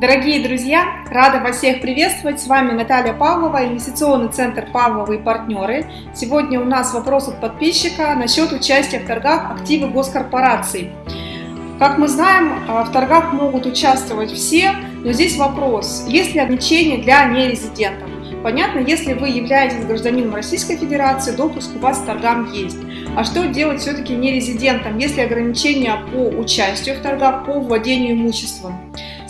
Дорогие друзья, рада вас всех приветствовать. С вами Наталья Павлова, инвестиционный центр Павловы и партнеры. Сегодня у нас вопрос от подписчика насчет участия в торгах активы госкорпораций. Как мы знаем, а, в торгах могут участвовать все, но здесь вопрос, есть ли ограничения для нерезидентов. Понятно, если вы являетесь гражданином Российской Федерации, допуск у вас к торгам есть. А что делать все-таки нерезидентам, если ограничения по участию в торгах, по владению имуществом?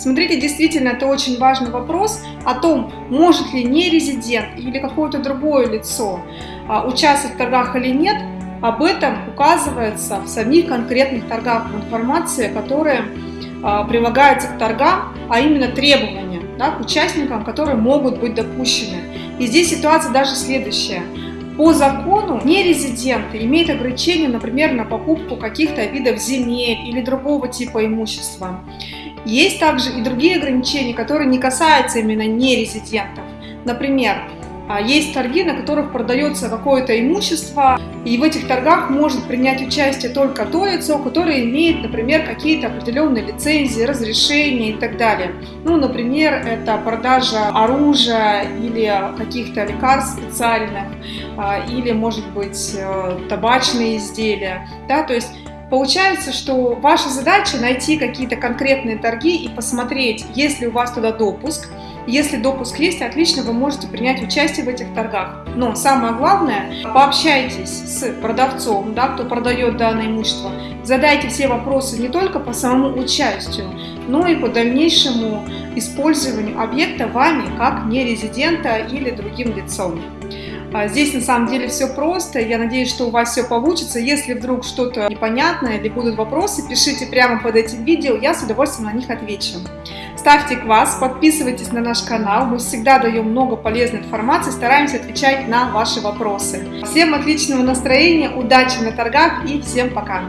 Смотрите, действительно, это очень важный вопрос о том, может ли нерезидент или какое-то другое лицо а, участвовать в торгах или нет, об этом указывается в самих конкретных торгах в информации, которая а, прилагается к торгам, а именно требования да, к участникам, которые могут быть допущены. И здесь ситуация даже следующая. По закону нерезиденты имеют ограничения, например, на покупку каких-то видов земель или другого типа имущества. Есть также и другие ограничения, которые не касаются именно нерезидентов. Например, а, есть торги, на которых продается какое-то имущество, и в этих торгах может принять участие только то лицо, которое имеет, например, какие-то определенные лицензии, разрешения и так далее. Ну, например, это продажа оружия или каких-то лекарств специальных, а, или, может быть, э, табачные изделия. Да? То есть Получается, что ваша задача найти какие-то конкретные торги и посмотреть, есть ли у вас туда допуск. Если допуск есть, отлично, вы можете принять участие в этих торгах. Но самое главное, пообщайтесь с продавцом, да, кто продает данное имущество. Задайте все вопросы не только по самому участию, но и по дальнейшему использованию объекта вами как нерезидента или другим лицом. А здесь на самом деле все просто, я надеюсь, что у вас все получится. Если вдруг что-то непонятное или будут вопросы, пишите прямо под этим видео, я с удовольствием на них отвечу. Ставьте квас, подписывайтесь на наш канал, мы всегда даем много полезной информации, стараемся отвечать на ваши вопросы. Всем отличного настроения, удачи на торгах и всем пока!